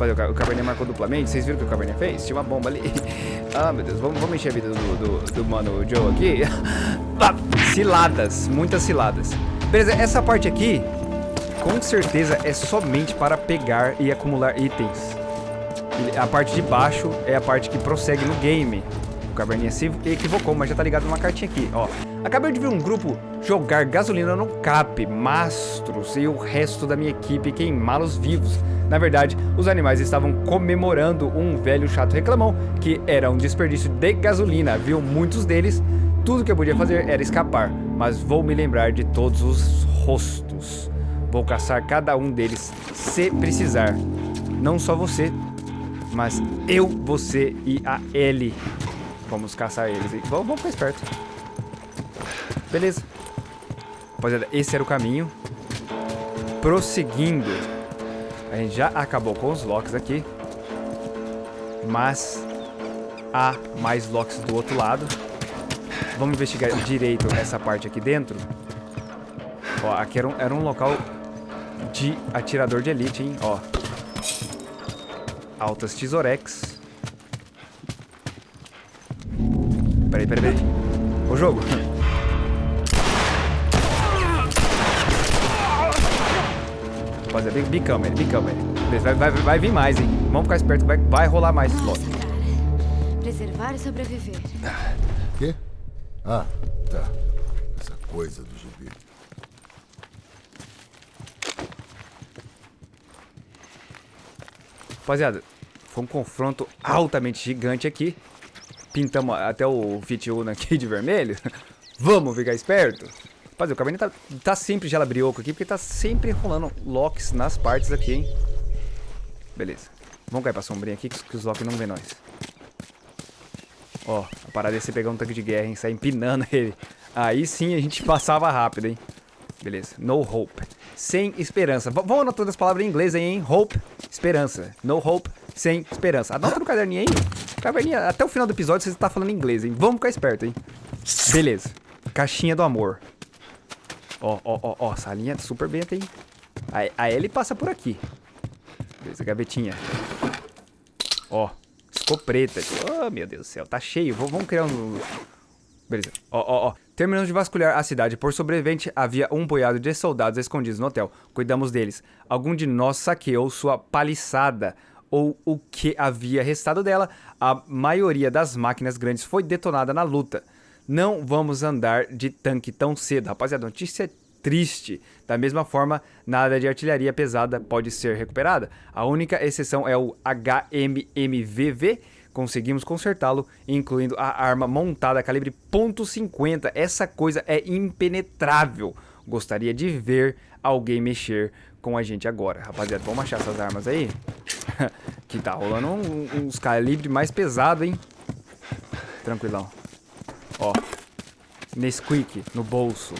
Rapaziada, o Caverninha marcou duplamente. Vocês viram o que o Caverninha fez? Tinha uma bomba ali. ah, meu Deus. Vamos, vamos encher a vida do, do, do mano Joe aqui. Ah, ciladas. Muitas ciladas. Beleza, essa parte aqui, com certeza, é somente para pegar e acumular itens. A parte de baixo é a parte que prossegue no game. Caverninha se equivocou, mas já tá ligado numa cartinha aqui, ó. Acabei de ver um grupo jogar gasolina no cap, mastros e o resto da minha equipe queimá-los vivos. Na verdade, os animais estavam comemorando um velho chato reclamão que era um desperdício de gasolina. Viu muitos deles, tudo que eu podia fazer era escapar, mas vou me lembrar de todos os rostos. Vou caçar cada um deles se precisar. Não só você, mas eu, você e a Ellie. Vamos caçar eles. Vamos, vamos ficar esperto. Beleza. Rapaziada, esse era o caminho. Prosseguindo. A gente já acabou com os locks aqui. Mas há mais locks do outro lado. Vamos investigar direito essa parte aqui dentro. Ó, aqui era um, era um local de atirador de elite, hein? Ó. Altas tesourex. Peraí, peraí, peraí. O jogo. Rapaziada, bicamos ele, bicamos ele. Vai, vai, vai vir mais, hein? Vamos ficar esperto, vai, vai rolar mais Nossa, cara. Preservar e sobreviver. Quê? Ah, tá. Essa coisa do gibi. Rapaziada, foi um confronto altamente gigante aqui. Pintamos até o Fit Una aqui de vermelho. Vamos ficar esperto? Rapaziada, o Cabernet tá, tá sempre gelabrioco aqui, porque tá sempre rolando locks nas partes aqui, hein? Beleza. Vamos cair pra sombrinha aqui, que os locks não vê nós. Ó, a parada é você pegar um tanque de guerra, hein? Sair empinando ele. Aí sim a gente passava rápido, hein? Beleza. No hope. Sem esperança. V vamos anotando as palavras em inglês aí, hein? Hope, esperança. No hope, sem esperança. Anota no caderninho aí. Caverninha, até o final do episódio você tá falando inglês, hein? Vamos ficar esperto, hein? Beleza. Caixinha do amor. Ó, ó, ó, ó. Salinha super bem hein? A, a passa por aqui. Beleza, gavetinha. Ó. Escopeta. Oh, meu Deus do céu. Tá cheio. Vamos criar um... Beleza. Ó, ó, ó. Terminamos de vasculhar a cidade. Por sobrevivente, havia um boiado de soldados escondidos no hotel. Cuidamos deles. Algum de nós saqueou sua paliçada ou o que havia restado dela. A maioria das máquinas grandes foi detonada na luta. Não vamos andar de tanque tão cedo. Rapaziada, notícia triste. Da mesma forma, nada de artilharia pesada pode ser recuperada. A única exceção é o HMMVV, conseguimos consertá-lo, incluindo a arma montada calibre .50. Essa coisa é impenetrável. Gostaria de ver alguém mexer com a gente agora. Rapaziada, vamos achar essas armas aí? que tá rolando um, uns calibre mais pesado, hein? Tranquilão. Ó. Nesquik no bolso.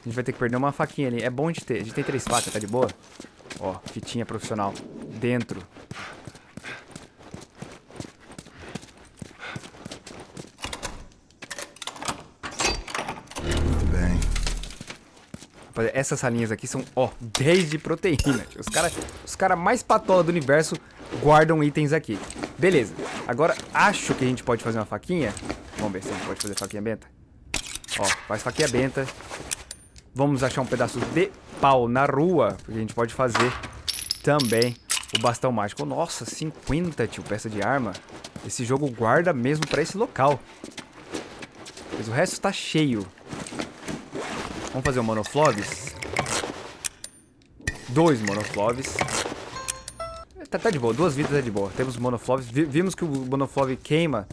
A gente vai ter que perder uma faquinha ali. É bom de ter. A gente tem três facas, tá de boa? Ó, fitinha profissional. Dentro. Essas salinhas aqui são, ó, 10 de proteína. Os caras os cara mais patola do universo guardam itens aqui. Beleza. Agora, acho que a gente pode fazer uma faquinha. Vamos ver se a gente pode fazer faquinha benta. Ó, faz faquinha benta. Vamos achar um pedaço de pau na rua. Porque a gente pode fazer também o bastão mágico. Nossa, 50, tio, peça de arma. Esse jogo guarda mesmo pra esse local. Mas o resto tá cheio. Vamos fazer um monofloves. Dois monofloves. Tá, tá, de boa, duas vidas é de boa. Temos monofloves. vimos que o monoflove queima.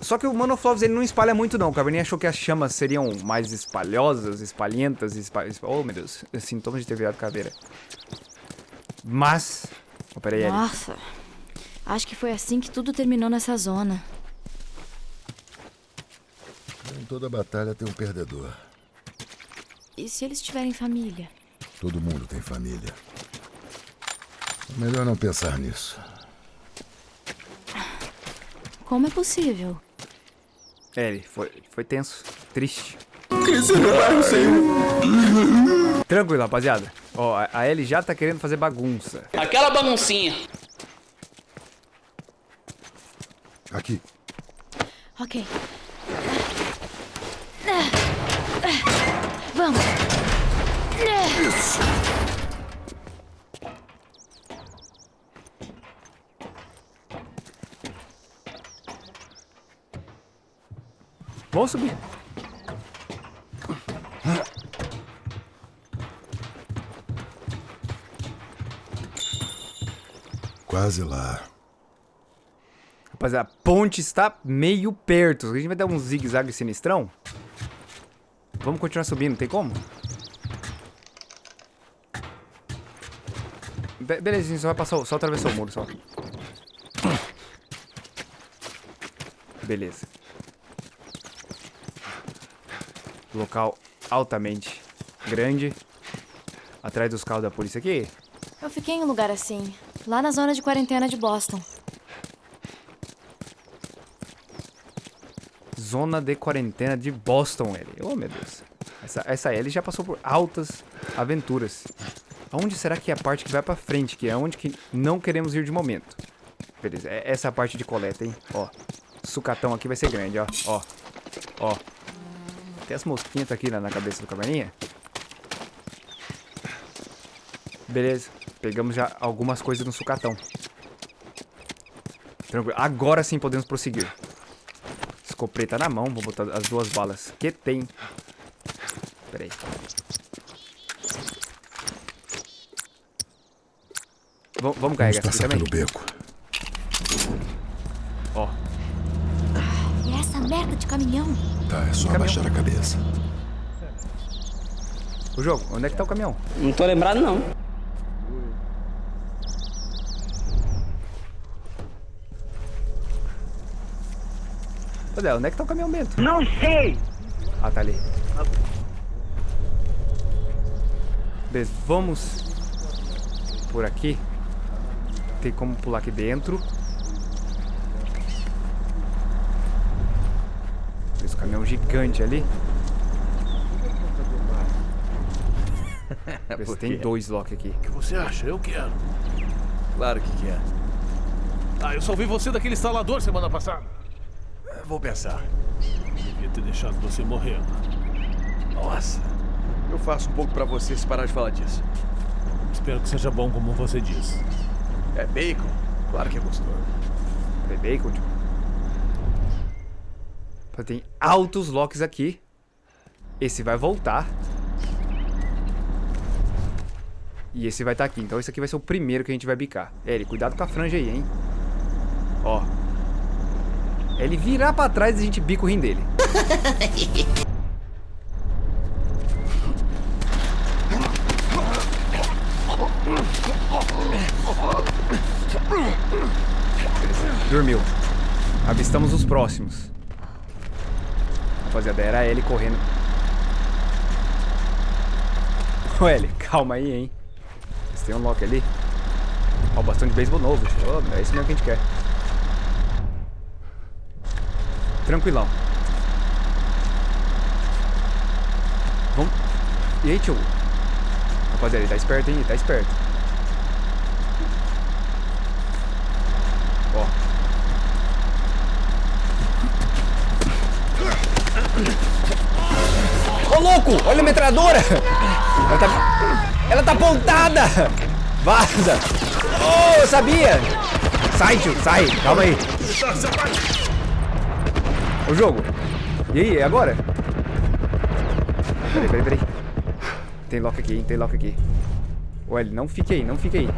Só que o monofloves ele não espalha muito não. O Caverninha achou que as chamas seriam mais espalhosas, espalhentas. Espal... Oh, meu Deus. Sintomas de ter virado caveira. Mas... Oh, peraí, Nossa. Acho que foi assim que tudo terminou nessa zona. Em toda batalha tem um perdedor. E se eles tiverem família? Todo mundo tem família. É melhor não pensar nisso. Como é possível? É, ele foi, foi tenso, triste. Crescer no bairro, senhor. Tranquilo, rapaziada. Ó, a- a Ellie já tá querendo fazer bagunça. Aquela baguncinha. Aqui. Ok. Vamos. Vamos subir. Quase lá. Rapaziada, a ponte está meio perto. A gente vai dar um zigue-zague sinistrão. Vamos continuar subindo, tem como? Be beleza, a gente só vai passar, só atravessou o muro, só. Beleza. Local altamente grande. Atrás dos carros da polícia aqui. Eu fiquei em um lugar assim, lá na zona de quarentena de Boston. Zona de quarentena de Boston, Ellie. Oh, meu Deus. Essa, essa já passou por altas aventuras. Aonde será que é a parte que vai pra frente? Que é onde que não queremos ir de momento. Beleza, é essa parte de coleta, hein? Ó, sucatão aqui vai ser grande, ó. Ó, ó. Tem as mosquinhas tá aqui na, na cabeça do caverninha. Beleza, pegamos já algumas coisas no sucatão. Tranquilo, agora sim podemos prosseguir. Escopeta na mão, vou botar as duas balas que tem. Pera aí. V vamos Vamos carregar essa aqui também? pelo beco. Ó, E essa merda de caminhão? Tá, é só Caminhão. abaixar a cabeça. o jogo, onde é que tá o caminhão? Não tô lembrado, não. Cadê? Onde é que tá o caminhão Bento? Não sei! Ah, tá ali. Beleza, vamos por aqui. Tem como pular aqui dentro. Esse caminhão gigante ali. Se tem dois lock aqui. O que você acha? Eu quero. Claro que quer. Ah, eu só vi você daquele instalador semana passada. Vou pensar. Devia ter deixado você morrendo. Nossa, eu faço um pouco pra você se parar de falar disso. Espero que seja bom como você diz. É bacon? Claro que é gostoso. É bacon, tipo. Tem altos locks aqui. Esse vai voltar. E esse vai estar aqui. Então esse aqui vai ser o primeiro que a gente vai bicar. É, ele, cuidado com a franja aí, hein? Ó. É Ele virar pra trás e a gente bica o rim dele. Dormiu. Avistamos os próximos. Rapaziada, era ele correndo. Ô, Eli, calma aí, hein. Tem um lock ali. Ó, o bastão de beisebol novo. Ô, é isso mesmo que a gente quer. Tranquilão. Vamos. E aí, tio? Rapaziada, ele tá esperto, hein? Ele tá esperto. Ó. Ô, louco! Olha a metralhadora! Ela tá... Ela tá apontada! Vaza! Oh, eu sabia! Sai, tio, sai! Calma aí. O jogo. E aí, é agora? Peraí, peraí, peraí. Tem lock aqui, hein? Tem lock aqui. Ô, Eli, não fique aí, não fique aí.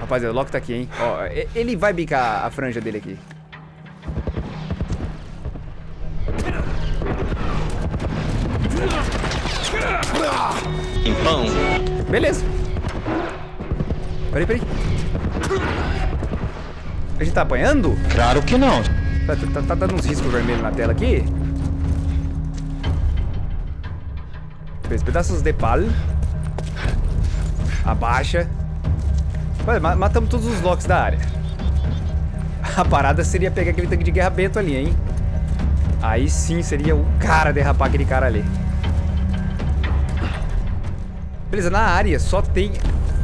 Rapaziada, o lock tá aqui, hein? Ó, ele vai bicar a franja dele aqui. Pão. Beleza. Peraí, peraí. A gente tá apanhando? Claro que não. Tá, tá- tá dando uns riscos vermelhos na tela aqui. Beleza, pedaços de pal. Abaixa. Olha, ma- matamos todos os locks da área. A parada seria pegar aquele tanque de guerra Bento ali, hein? Aí sim seria o cara derrapar aquele cara ali. Beleza, na área só tem...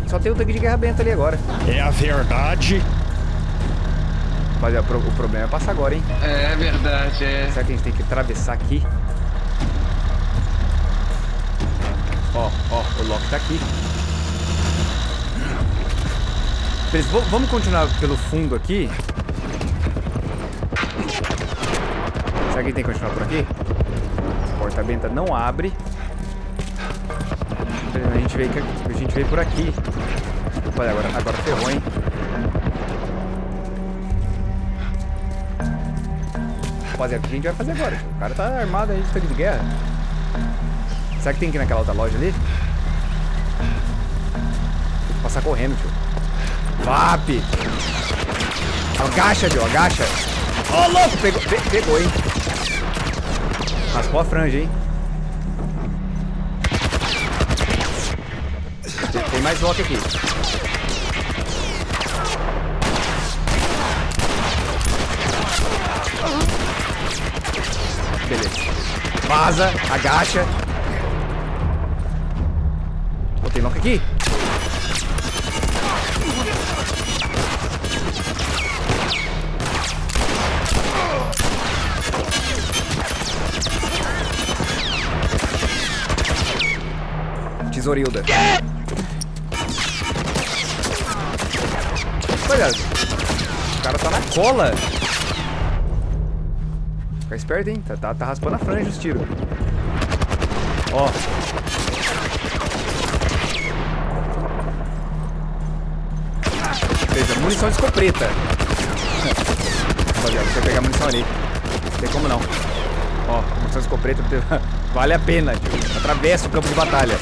Só tem o tanque de guerra bento ali agora. É a verdade. Mas o, pro- o problema é passar agora, hein? É verdade, é. Será que a gente tem que atravessar aqui? Ó, ó, o Loki tá aqui. Beleza, vamos continuar pelo fundo aqui. Será que a gente tem que continuar por aqui? A porta benta não abre. A gente veio, a gente veio por aqui. Olha, agora, agora ferrou, hein? Rapaziada, o que a gente vai fazer agora? O cara tá armado aí de de guerra. Será que tem que ir naquela outra loja ali? Tem que passar correndo, tio. VAP! Agacha, tio, agacha. Ó, louco! Pegou, pe- pegou, hein? Raspou a franja, hein? Tem, mais Loki aqui. Beleza. Vaza, agacha. Tem Loki aqui. Tesourilda. Olha, o cara tá na cola. Fica esperto, hein? Tá, tá, tá raspando a franja os tiros. Ó. Beleza, munição de escopeta. Rapaziada, vai pegar munição ali. Não tem como não. Ó, munição de escopeta vale a pena. Atravessa o campo de batalha.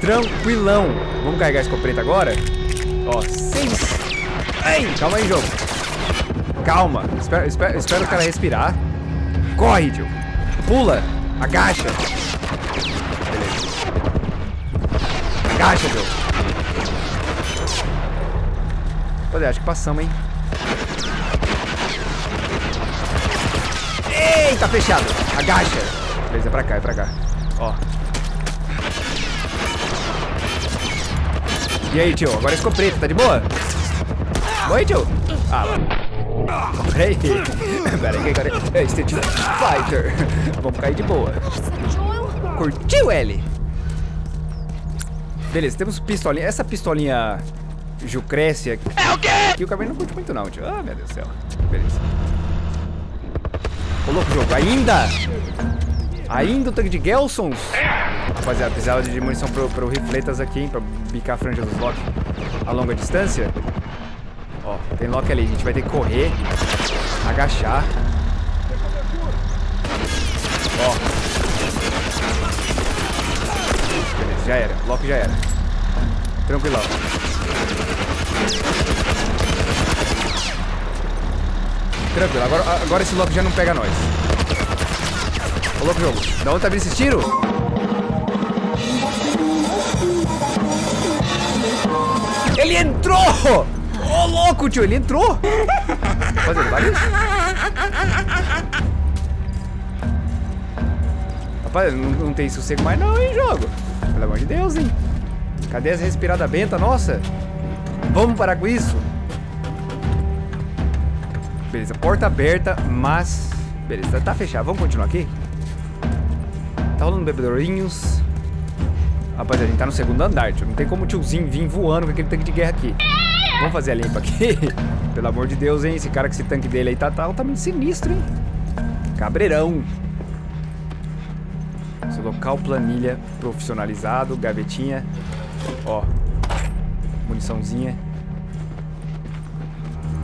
Tranquilão. Vamos carregar a escopeta agora? Ó, seis. Ei, calma aí, jogo. Calma. Espera, espera, espera o cara respirar. Corre, tio. Pula. Agacha. Beleza. Agacha, tio. Olha, acho que passamos, hein? Eita, fechado. Agacha. Beleza, é pra cá, é pra cá. Ó. E aí, tio? Agora é escopeta, tá de boa? Oi, tio? Ah. Peraí. Peraí que agora é Street Fighter. Vamos cair de boa. Curtiu, L? Beleza, temos pistolinha. Essa pistolinha Jucrécia... É o quê? Que o cabelo não curte muito não, tio. Ah, meu Deus do céu. Beleza. Ô, louco, jogo. Ainda? Ainda o tanque de Gelsons? Rapaziada, precisava de munição pro, pro rifletas aqui, hein? Pra bicar a franja dos Loki a longa distância. Ó, tem Loki ali. A gente vai ter que correr, agachar. Ó. Beleza, já era. Loki já era. Tranquilão. Tranquilo, agora, agora esse Loki já não pega nós. Ô, louco jogo. Da onde tá vindo esses tiros? Ele entrou! Ô, louco, tio, ele entrou! Mas ele isso? Rapaz, não, não tem sossego mais não, hein, jogo? Pelo amor de Deus, hein? Cadê essa respirada benta, nossa? Vamos parar com isso? Beleza, porta aberta, mas... Beleza, tá fechado. Vamos continuar aqui? Tá rolando bebedourinhos. Rapaz, a gente tá no segundo andar, tio. Não tem como o tiozinho vir voando com aquele tanque de guerra aqui. Vamos fazer a limpa aqui? Pelo amor de Deus, hein? Esse cara com esse tanque dele aí tá, tá altamente sinistro, hein? Cabreirão. Esse local, planilha, profissionalizado, gavetinha. Ó. Muniçãozinha.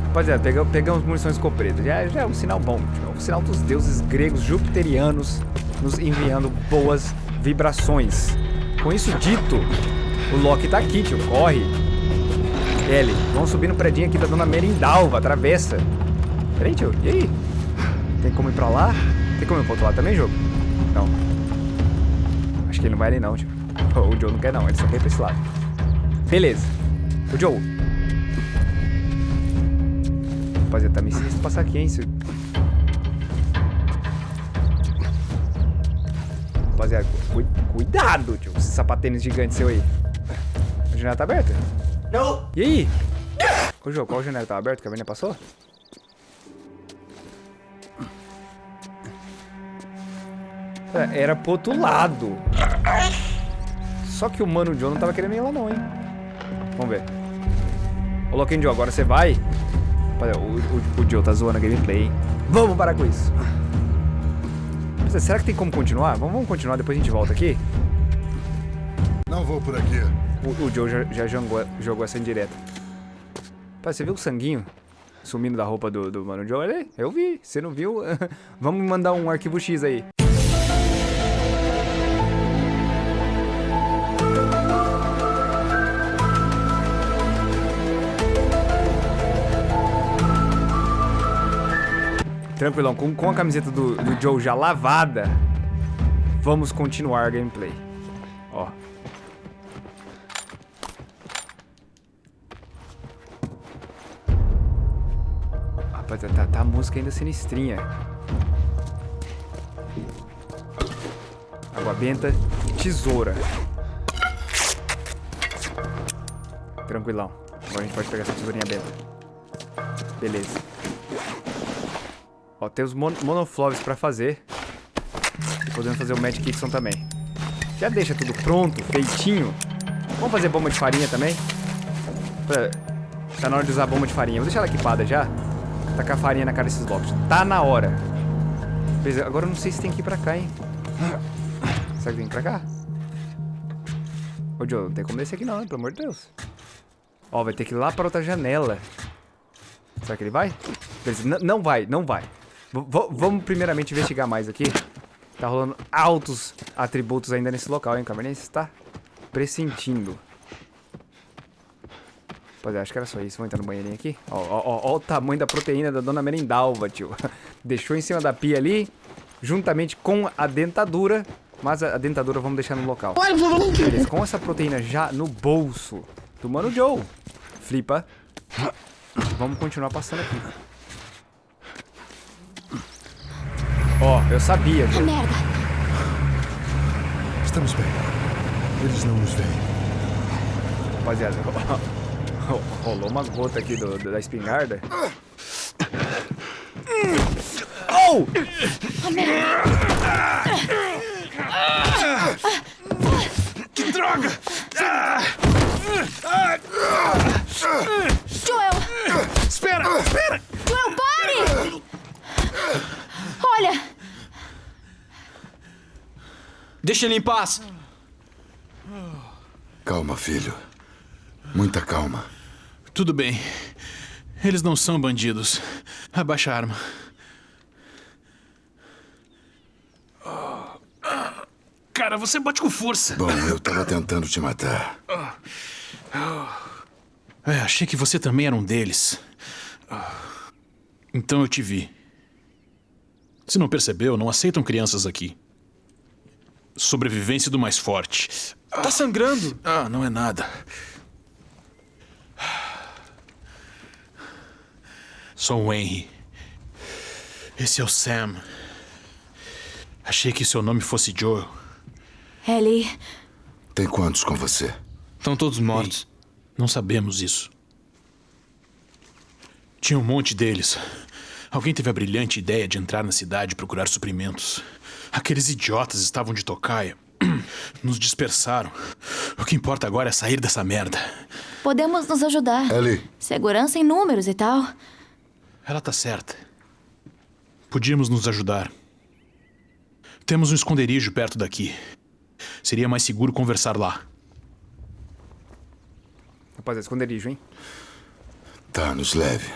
Rapaziada, pegamos, pegamos munições escopeta. Já, já é um sinal bom. tio. É um sinal dos deuses gregos jupiterianos nos enviando boas vibrações. Com isso dito, o Loki tá aqui, tio. Corre. L, vamos subir no predinho aqui da Dona Merindalva. Atravessa. Peraí, tio. E aí? Tem como ir pra lá? Tem como ir pro outro lado também, jogo? Não. Acho que ele não vai ali não, tio. O Joe não quer não. Ele só quer ir pra esse lado. Beleza. O Joe. Rapaziada, tá meio sinistro passar aqui, hein? Se- Rapaziada, cu- cuidado, tio. Esse sapatênis gigante seu aí. A janela tá aberta? Não. E aí? Ô, João, qual janela tá aberta que a menina passou? É, Era pro outro lado. Só que o Mano Joe não tava querendo ir lá não, hein? Vamos ver. Ô, Louquinho Joe, agora você vai? Rapaziada, o, o, o Joe tá zoando a gameplay, hein? Vamos parar com isso. Mas, Será que tem como continuar? Vamos, vamos continuar, depois a gente volta aqui. Não vou por aqui. O, o Joe já, já jogou, jogou essa indireta. Pai, você viu o sanguinho sumindo da roupa do, do Mano Joe? Aí, eu vi. Você não viu? Vamos mandar um arquivo X aí. Tranquilão, com, com a camiseta do, do Joe já lavada, vamos continuar a gameplay. Ó. Rapaz, tá, tá a música ainda sinistrinha. Água benta, tesoura. Tranquilão. Agora a gente pode pegar essa tesourinha benta. Beleza. Ó, tem os mon monofloves pra fazer. E podemos fazer o Magic Kixon também. Já deixa tudo pronto, feitinho. Vamos fazer bomba de farinha também? Pra- Tá na hora de usar a bomba de farinha. Vou deixar ela equipada já. Tacar farinha na cara desses blocos. Tá na hora. Beleza, agora eu não sei se tem que ir pra cá, hein? Será que tem que ir pra cá? Ô, Joe, não tem como descer aqui não? Pelo amor de Deus. Ó, vai ter que ir lá pra outra janela. Será que ele vai? Beleza, não vai, não vai. V- vamos primeiramente investigar mais aqui. Tá rolando altos atributos ainda nesse local, hein? Cabernet está pressentindo. Rapaziada, acho que era só isso. Vamos entrar no banheirinho aqui. Ó, ó, ó, ó o tamanho da proteína da dona Merendalva, tio. Deixou em cima da pia ali, juntamente com a dentadura. Mas a, a dentadura vamos deixar no local. Beleza, com essa proteína já no bolso do Mano Joe. Flipa. Vamos continuar passando aqui. Ó, eu sabia. Merda! Estamos bem. Eles não nos veem. Rapaziada, rolou uma gota aqui do, do- da espingarda. Oh! Joel! Espera, espera! Joel, pare! Olha! Deixa ele em paz. Calma, filho. Muita calma. Tudo bem. Eles não são bandidos. Abaixa a arma. Cara, você bate com força. Bom, eu tava tentando te matar. É, achei que você também era um deles. Então eu te vi. Se não percebeu, não aceitam crianças aqui. Sobrevivência do mais forte. Tá sangrando. Ah, não é nada. Sou o Henry. Esse é o Sam. Achei que seu nome fosse Joel. Ellie, Tem quantos com você? Estão todos mortos. Não sabemos isso. Tinha um monte deles. Alguém teve a brilhante ideia de entrar na cidade e procurar suprimentos. Aqueles idiotas estavam de tocaia. Nos dispersaram. O que importa agora é sair dessa merda. podemos nos ajudar. Ellie, Segurança em números e tal. Ela tá certa. Podíamos nos ajudar. Temos um esconderijo perto daqui. Seria mais seguro conversar lá. Rapaziada, esconderijo, hein? tá, nos leve.